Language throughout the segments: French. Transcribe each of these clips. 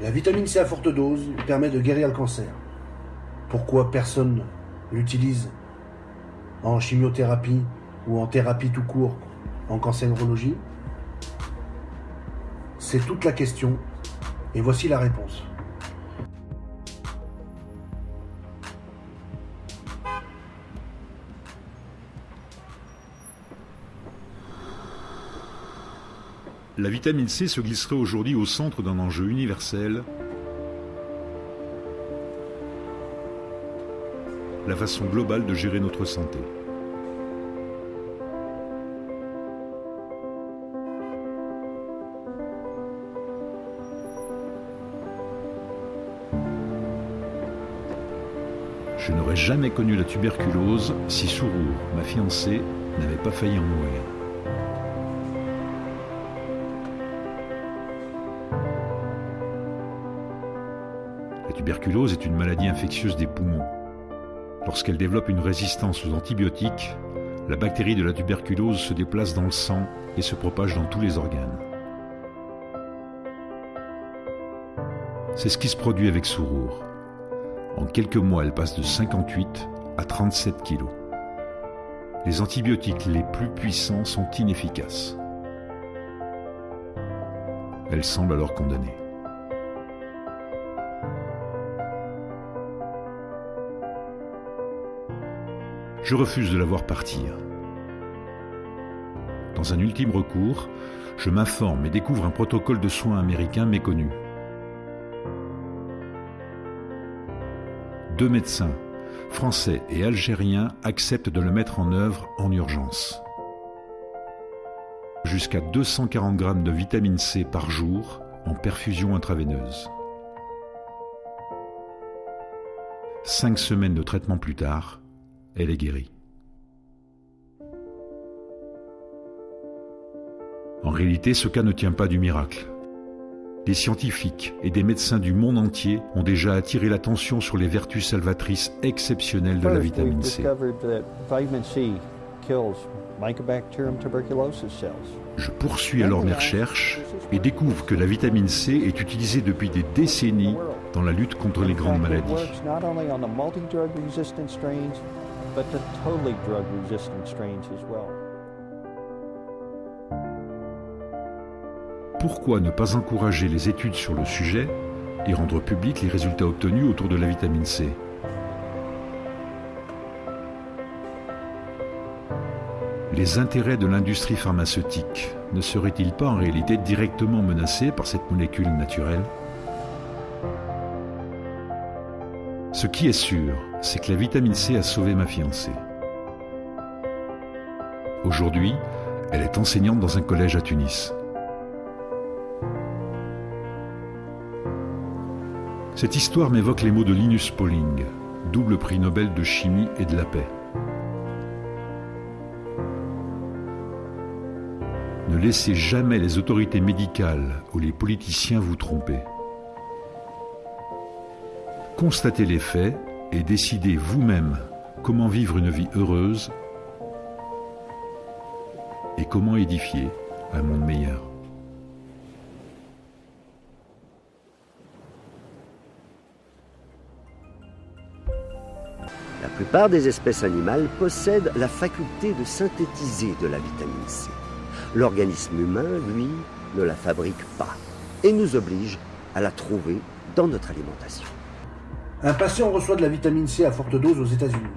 La vitamine C à forte dose permet de guérir le cancer. Pourquoi personne l'utilise en chimiothérapie ou en thérapie tout court en cancérologie C'est toute la question et voici la réponse. La vitamine C se glisserait aujourd'hui au centre d'un enjeu universel, la façon globale de gérer notre santé. Je n'aurais jamais connu la tuberculose si Sourour, ma fiancée, n'avait pas failli en mourir. Tuberculose est une maladie infectieuse des poumons. Lorsqu'elle développe une résistance aux antibiotiques, la bactérie de la tuberculose se déplace dans le sang et se propage dans tous les organes. C'est ce qui se produit avec Sourour. En quelques mois, elle passe de 58 à 37 kilos. Les antibiotiques les plus puissants sont inefficaces. Elle semble alors condamnée. Je refuse de la voir partir. Dans un ultime recours, je m'informe et découvre un protocole de soins américain méconnu. Deux médecins, français et algériens, acceptent de le mettre en œuvre en urgence. Jusqu'à 240 grammes de vitamine C par jour en perfusion intraveineuse. Cinq semaines de traitement plus tard, elle est guérie. En réalité, ce cas ne tient pas du miracle. Des scientifiques et des médecins du monde entier ont déjà attiré l'attention sur les vertus salvatrices exceptionnelles de la vitamine C. Je poursuis alors mes recherches et découvre que la vitamine C est utilisée depuis des décennies dans la lutte contre les grandes maladies. Pourquoi ne pas encourager les études sur le sujet et rendre publics les résultats obtenus autour de la vitamine C? Les intérêts de l'industrie pharmaceutique ne seraient-ils pas en réalité directement menacés par cette molécule naturelle? Ce qui est sûr, c'est que la vitamine C a sauvé ma fiancée. Aujourd'hui, elle est enseignante dans un collège à Tunis. Cette histoire m'évoque les mots de Linus Pauling, double prix Nobel de chimie et de la paix. Ne laissez jamais les autorités médicales ou les politiciens vous tromper. Constatez les faits et décidez vous-même comment vivre une vie heureuse et comment édifier un monde meilleur. La plupart des espèces animales possèdent la faculté de synthétiser de la vitamine C. L'organisme humain, lui, ne la fabrique pas et nous oblige à la trouver dans notre alimentation. Un patient reçoit de la vitamine C à forte dose aux États-Unis.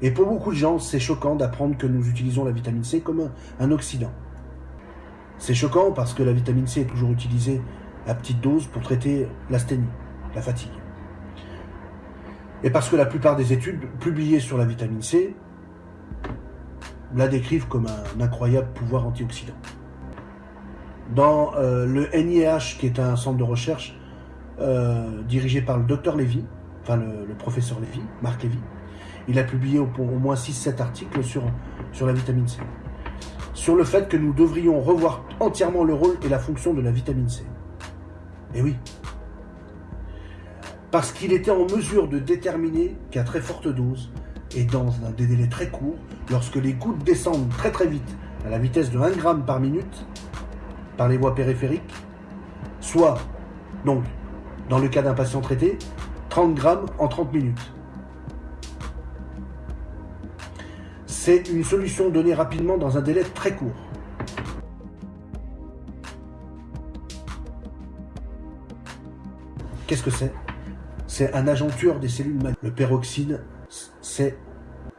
Et pour beaucoup de gens, c'est choquant d'apprendre que nous utilisons la vitamine C comme un, oxydant. C'est choquant parce que la vitamine C est toujours utilisée à petite dose pour traiter l'asthénie, la fatigue. Et parce que la plupart des études publiées sur la vitamine C la décrivent comme un incroyable pouvoir antioxydant. Dans euh, le NIH, qui est un centre de recherche euh, dirigé par le docteur Lévy, enfin le, professeur Lévy, Marc Lévy, il a publié au, moins 6-7 articles sur, sur la vitamine C. Sur le fait que nous devrions revoir entièrement le rôle et la fonction de la vitamine C. Et oui, parce qu'il était en mesure de déterminer qu'à très forte dose et dans un des délais très courts, lorsque les gouttes descendent très très vite à la vitesse de 1 g par minute par les voies périphériques, soit Donc, dans le cas d'un patient traité, 30 grammes en 30 minutes. C'est une solution donnée rapidement dans un délai très court. Qu'est-ce que c'est? C'est un agent tueur des cellules malades. Le peroxyde, c'est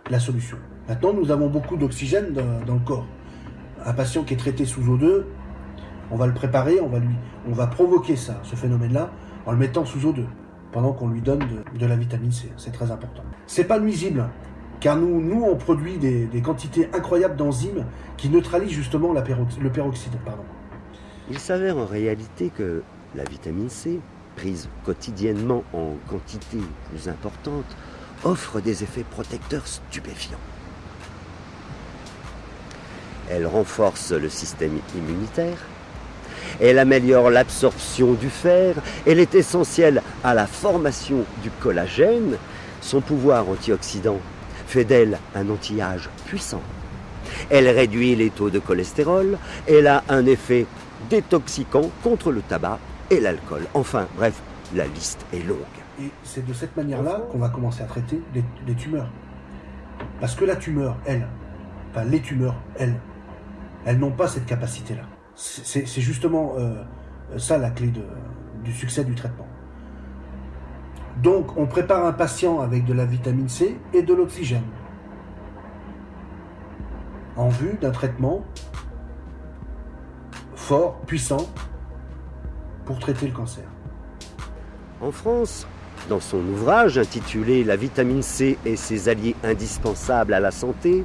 la solution. Maintenant, nous avons beaucoup d'oxygène dans, le corps. Un patient qui est traité sous O2, on va le préparer, on va lui, on va provoquer ça, ce phénomène-là, en le mettant sous O2, pendant qu'on lui donne de, la vitamine C. C'est très important. C'est pas nuisible, car nous, nous, on produit des, quantités incroyables d'enzymes qui neutralisent justement le peroxyde. Il s'avère en réalité que la vitamine C, prise quotidiennement en quantité plus importante, offre des effets protecteurs stupéfiants. Elle renforce le système immunitaire, elle améliore l'absorption du fer, elle est essentielle à la formation du collagène, son pouvoir antioxydant fait d'elle un anti-âge puissant. Elle réduit les taux de cholestérol, elle a un effet détoxiquant contre le tabac et l'alcool. Enfin, bref, la liste est longue. Et c'est de cette manière-là qu'on va commencer à traiter les, tumeurs. Parce que la tumeur, elle, enfin les tumeurs, elles, elles n'ont pas cette capacité-là. C'est justement euh, ça la clé du succès du traitement. Donc on prépare un patient avec de la vitamine C et de l'oxygène en vue d'un traitement fort, puissant, pour traiter le cancer. En France, dans son ouvrage intitulé La vitamine C et ses alliés indispensables à la santé,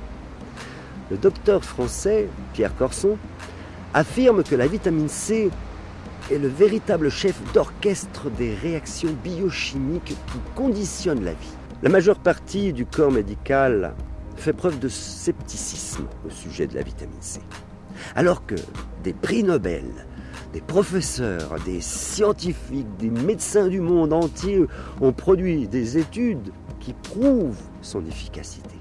le docteur français Pierre Corson affirme que la vitamine C est le véritable chef d'orchestre des réactions biochimiques qui conditionnent la vie. La majeure partie du corps médical fait preuve de scepticisme au sujet de la vitamine C. Alors que des prix Nobel, des professeurs, des scientifiques, des médecins du monde entier ont produit des études qui prouvent son efficacité.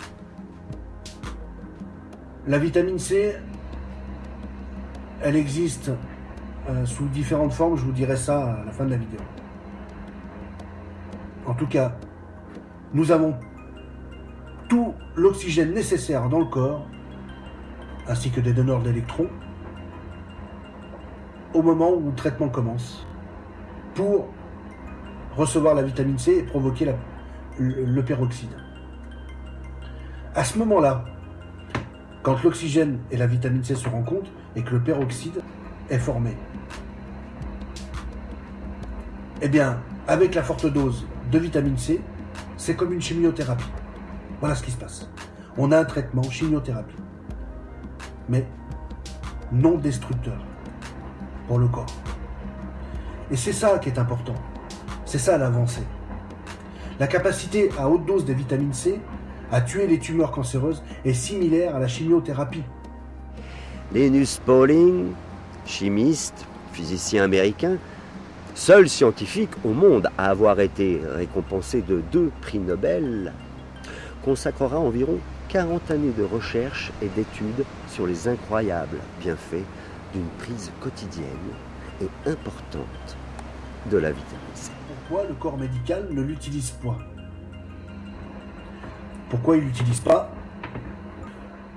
La vitamine C, elle existe euh, sous différentes formes, je vous dirai ça à la fin de la vidéo. En tout cas, nous avons tout l'oxygène nécessaire dans le corps, ainsi que des donneurs d'électrons, au moment où le traitement commence, pour recevoir la vitamine C et provoquer le peroxyde. À ce moment-là, quand l'oxygène et la vitamine C se rencontrent et que le peroxyde est formé, eh bien, avec la forte dose de vitamine C, c'est comme une chimiothérapie. Voilà ce qui se passe. On a un traitement chimiothérapie, mais non destructeur pour le corps. Et c'est ça qui est important. C'est ça l'avancée. La capacité à haute dose de vitamine C à tuer les tumeurs cancéreuses est similaire à la chimiothérapie. Linus Pauling, chimiste, physicien américain, seul scientifique au monde à avoir été récompensé de deux prix Nobel, consacrera environ 40 années de recherche et d'études sur les incroyables bienfaits d'une prise quotidienne et importante de la vitamine C. Pourquoi le corps médical ne l'utilise pas Pourquoi il l'utilise pas?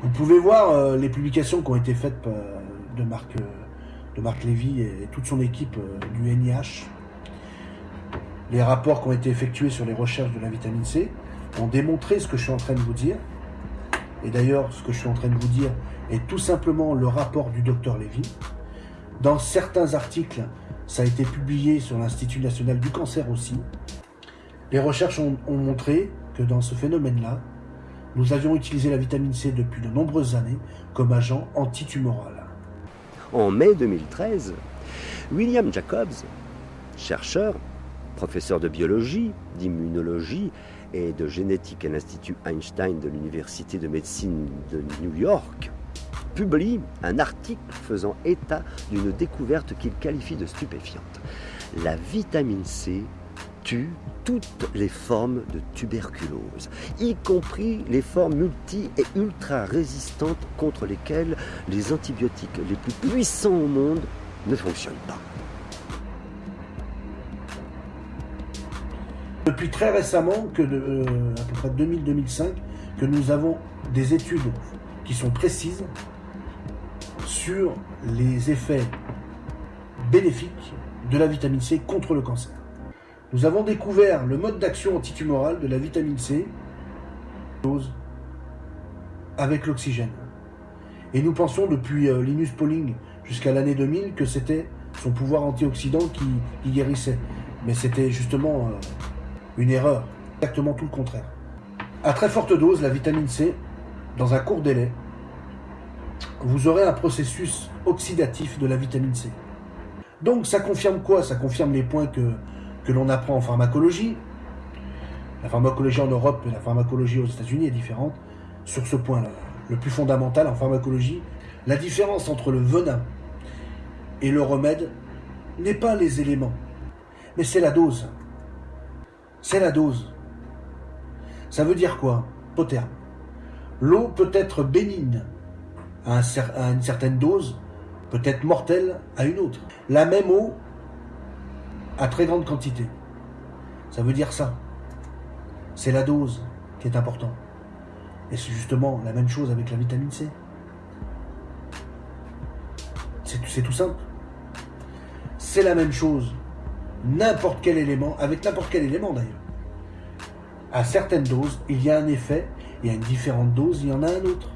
Vous pouvez voir euh, les publications qui ont été faites euh, de Marc de Marc Lévy et toute son équipe euh, du NIH, les rapports qui ont été effectués sur les recherches de la vitamine C ont démontré ce que je suis en train de vous dire. Et d'ailleurs, ce que je suis en train de vous dire est tout simplement le rapport du docteur Lévy. Dans certains articles, ça a été publié sur l'Institut national du cancer aussi. Les recherches ont montré que dans ce phénomène-là, nous avions utilisé la vitamine C depuis de nombreuses années comme agent antitumoral. En mai 2013, William Jacobs, chercheur, professeur de biologie, d'immunologie et de génétique à l'Institut Einstein de l'Université de médecine de New York, publie un article faisant état d'une découverte qu'il qualifie de stupéfiante. La vitamine C tue toutes les formes de tuberculose, y compris les formes multi et ultra résistantes contre lesquelles les antibiotiques les plus puissants au monde ne fonctionnent pas. Depuis très récemment, euh, à peu près 2000-2005, que nous avons des études qui sont précises sur les effets bénéfiques de la vitamine C contre le cancer. Nous avons découvert le mode d'action antitumorale de la vitamine C avec l'oxygène. Et nous pensons depuis euh, Linus Pauling jusqu'à l'année 2000 que c'était son pouvoir antioxydant qui, guérissait. Mais c'était justement euh, une erreur, exactement tout le contraire. À très forte dose, la vitamine C, dans un court délai, vous aurez un processus oxydatif de la vitamine C. Donc ça confirme quoi? Ça confirme les points que, que l'on apprend en pharmacologie. La pharmacologie en Europe et la pharmacologie aux États-Unis est différente sur ce point-là. Le plus fondamental en pharmacologie, la différence entre le venin et le remède n'est pas les éléments, mais c'est la dose. C'est la dose. Ça veut dire quoi Au terme. L'eau peut être bénigne à, à une certaine dose, peut être mortelle à une autre. La même eau à très grande quantité. Ça veut dire ça. C'est la dose qui est importante. Et c'est justement la même chose avec la vitamine C. C'est tout simple. C'est la même chose. N'importe quel élément, avec n'importe quel élément d'ailleurs. À certaines doses, il y a un effet, et à une différente dose, il y en a un autre.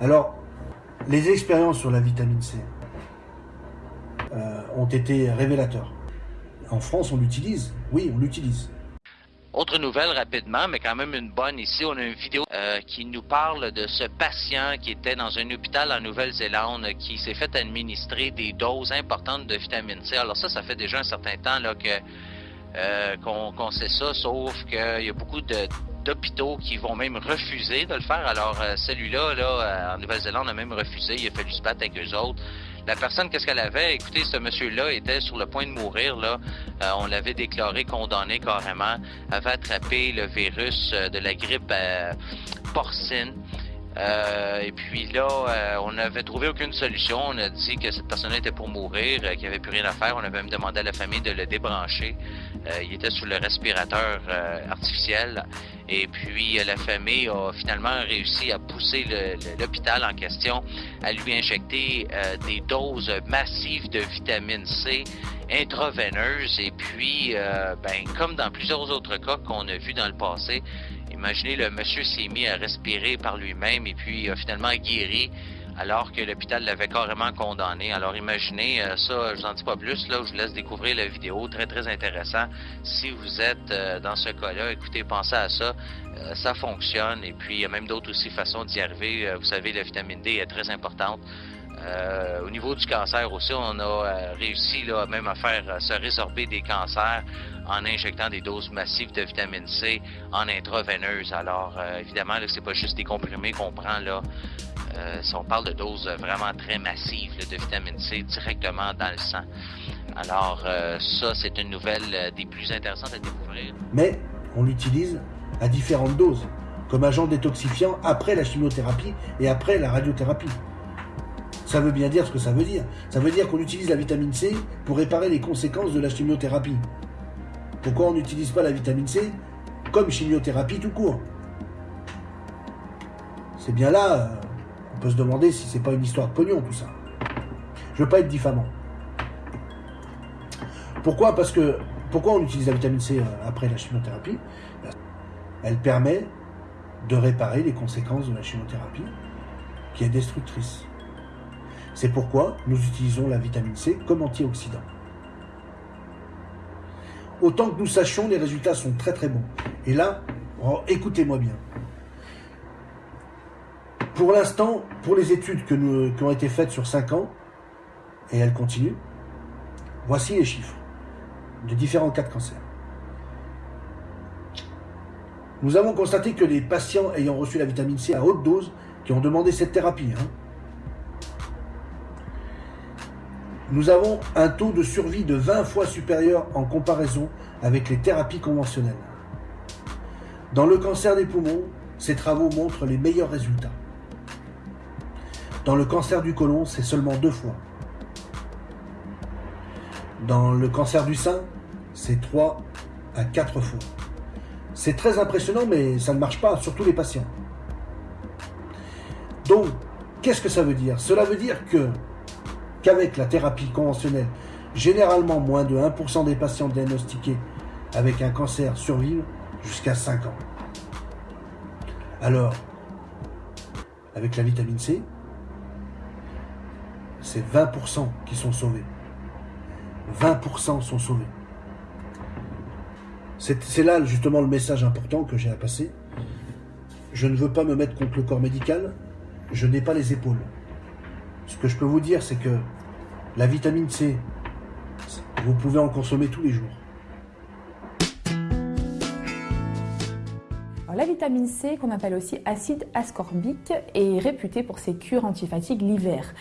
Alors, les expériences sur la vitamine C euh, ont été révélateurs. En France, on l'utilise. Oui, on l'utilise. Autre nouvelle rapidement, mais quand même une bonne ici. On a une vidéo euh, qui nous parle de ce patient qui était dans un hôpital en Nouvelle-Zélande qui s'est fait administrer des doses importantes de vitamine C. Alors ça, ça fait déjà un certain temps là que euh, qu'on sait ça, sauf qu'il y a beaucoup d'hôpitaux qui vont même refuser de le faire. Alors euh, celui-là, là, en Nouvelle-Zélande, a même refusé. Il a fallu se battre avec eux autres. La personne, qu'est-ce qu'elle avait? Écoutez, ce monsieur-là était sur le point de mourir. Euh, on l'avait déclaré condamné carrément. avait attrapé le virus euh, de la grippe euh, porcine. Et puis là, on n'avait trouvé aucune solution. On a dit que cette personne était pour mourir, qu'il n'y avait plus rien à faire. On avait même demandé à la famille de le débrancher. il était sous le respirateur artificiel. Et puis euh, la famille a finalement réussi à pousser l'hôpital en question à lui injecter euh, des doses massives de vitamine C intraveineuse. Et puis, euh, ben, comme dans plusieurs autres cas qu'on a vus dans le passé, imaginez le monsieur s'est mis à respirer par lui-même et puis a finalement guéri alors que l'hôpital l'avait carrément condamné. Alors imaginez euh, ça, je n'en dis pas plus, là, je vous laisse découvrir la vidéo, très très intéressant. Si vous êtes euh, dans ce cas-là, écoutez, pensez à ça, euh, ça fonctionne, et puis il y a même d'autres aussi façons d'y arriver. vous savez, la vitamine D est très importante. au niveau du cancer aussi, on a réussi là, même à faire se résorber des cancers en injectant des doses massives de vitamine C en intraveineuse. Alors, évidemment, ce n'est pas juste des comprimés qu'on prend là. Euh, on parle de doses vraiment très massives de vitamine C directement dans le sang. Alors, euh, ça, c'est une nouvelle euh, des plus intéressantes à découvrir. Mais on l'utilise à différentes doses, comme agent détoxifiant après la chimiothérapie et après la radiothérapie. Ça veut bien dire ce que ça veut dire. Ça veut dire qu'on utilise la vitamine C pour réparer les conséquences de la chimiothérapie. Pourquoi on n'utilise pas la vitamine C comme chimiothérapie tout court C'est bien là on peut se demander si c'est pas une histoire de pognon tout ça. Je veux pas être diffamant. Pourquoi? Parce que pourquoi on utilise la vitamine C euh, après la chimiothérapie? Elle permet de réparer les conséquences de la chimiothérapie qui est destructrice. C'est pourquoi nous utilisons la vitamine C comme antioxydant. Autant que nous sachions, les résultats sont très très bons. Et là, oh, écoutez-moi bien. Pour l'instant, pour les études qui ont été faites sur 5 ans, et elles continuent, voici les chiffres de différents cas de cancer. Nous avons constaté que les patients ayant reçu la vitamine C à haute dose, qui ont demandé cette thérapie, hein, nous avons un taux de survie de 20 fois supérieur en comparaison avec les thérapies conventionnelles. Dans le cancer des poumons, ces travaux montrent les meilleurs résultats. Dans le cancer du côlon, c'est seulement deux fois. Dans le cancer du sein, c'est trois à 4 fois. C'est très impressionnant, mais ça ne marche pas sur tous les patients. Donc, qu'est-ce que ça veut dire? Cela veut dire que qu'avec la thérapie conventionnelle, généralement moins de 1% des patients diagnostiqués avec un cancer survivent jusqu'à 5 ans. Alors, avec la vitamine C, c'est 20% qui sont sauvés. 20% sont sauvés. C'est là justement le message important que j'ai à passer. Je ne veux pas me mettre contre le corps médical, je n'ai pas les épaules. Ce que je peux vous dire, c'est que la vitamine C, vous pouvez en consommer tous les jours. la vitamine C, qu'on appelle aussi acide ascorbique, est réputée pour ses cures antifatigue l'hiver.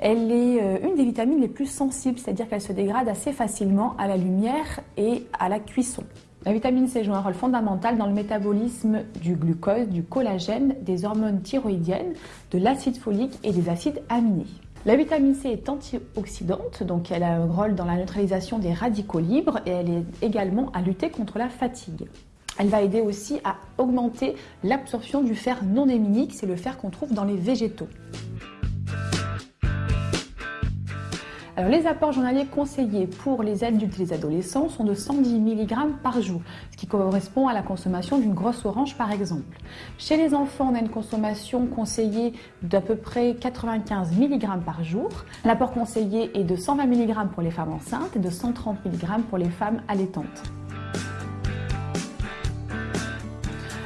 Elle est euh, une des vitamines les plus sensibles, c'est-à-dire qu'elle se dégrade assez facilement à la lumière et à la cuisson. La vitamine C joue un rôle fondamental dans le métabolisme du glucose, du collagène, des hormones thyroïdiennes, de l'acide folique et des acides aminés. La vitamine C est antioxydante, donc elle a un rôle dans la neutralisation des radicaux libres et elle est également à lutter contre la fatigue. Elle va aider aussi à augmenter l'absorption du fer non héminique, c'est le fer qu'on trouve dans les végétaux. Alors, les apports journaliers conseillés pour les adultes et les adolescents sont de 110 mg par jour, ce qui correspond à la consommation d'une grosse orange par exemple. Chez les enfants, on a une consommation conseillée d'à peu près 95 mg par jour. L'apport conseillé est de 120 mg pour les femmes enceintes et de 130 mg pour les femmes allaitantes.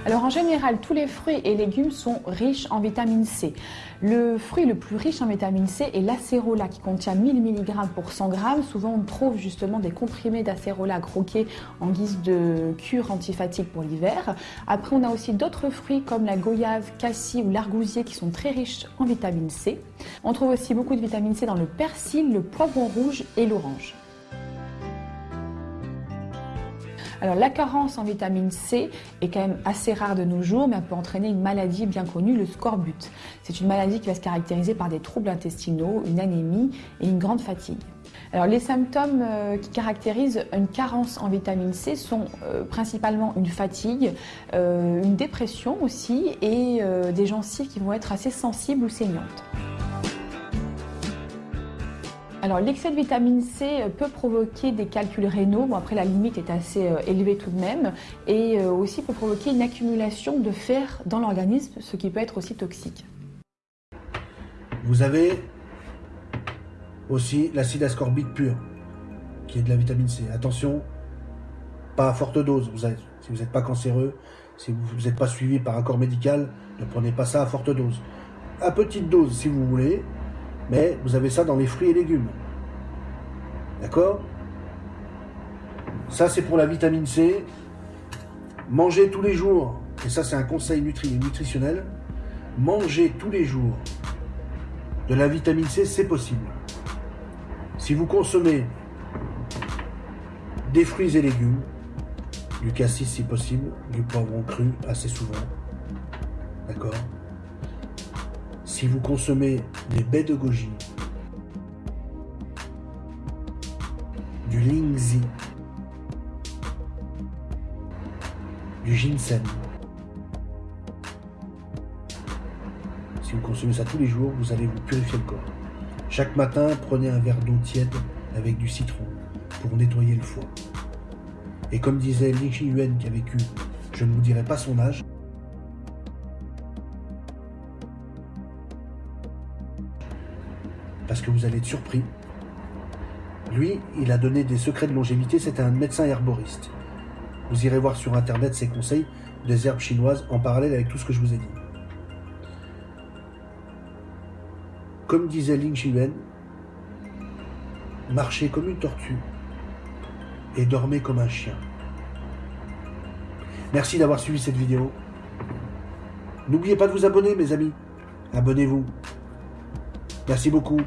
Alors en général, tous les fruits et légumes sont riches en vitamine C. Le fruit le plus riche en vitamine C est l'acérola qui contient 1000 mg pour 100 g. Souvent on trouve justement des comprimés d'acérola croqués en guise de cure antifatigue pour l'hiver. Après on a aussi d'autres fruits comme la goyave, cassis ou l'argousier qui sont très riches en vitamine C. On trouve aussi beaucoup de vitamine C dans le persil, le poivron rouge et l'orange. Alors la carence en vitamine C est quand même assez rare de nos jours, mais elle peut entraîner une maladie bien connue, le scorbut. C'est une maladie qui va se caractériser par des troubles intestinaux, une anémie et une grande fatigue. Alors, les symptômes euh, qui caractérisent une carence en vitamine C sont euh, principalement une fatigue, euh, une dépression aussi et des gencives qui vont être assez sensibles ou saignantes. Alors l'excès de vitamine C euh, peut provoquer des calculs rénaux, bon après la limite est assez euh, élevée tout de même, et euh, aussi peut provoquer une accumulation de fer dans l'organisme, ce qui peut être aussi toxique. Vous avez aussi l'acide ascorbique pur, qui est de la vitamine C. Attention, pas à forte dose, si vous n'êtes pas cancéreux, si vous n'êtes pas suivi par un corps médical, ne prenez pas ça à forte dose. À petite dose si vous voulez, mais vous avez ça dans les fruits et légumes. D'accord? Ça, c'est pour la vitamine C. Mangez tous les jours, et ça, c'est un conseil nutritionnel. Mangez tous les jours de la vitamine C, c'est possible. Si vous consommez des fruits et légumes, du cassis si possible, du poivron cru assez souvent, d'accord? Si vous consommez des baies de goji, du lingzi, du ginseng, si vous consommez ça tous les jours, vous allez vous purifier le corps. Chaque matin, prenez un verre d'eau tiède avec du citron pour nettoyer le foie. Et comme disait Li Yuan qui a vécu, je ne vous dirai pas son âge, parce que vous allez être surpris. Lui, il a donné des secrets de longévité, c'est un médecin herboriste. Vous irez voir sur internet ses conseils des herbes chinoises en parallèle avec tout ce que je vous ai dit. Comme disait Ling Xiwen, marchez comme une tortue et dormez comme un chien. Merci d'avoir suivi cette vidéo. N'oubliez pas de vous abonner, mes amis. Abonnez-vous. Merci beaucoup.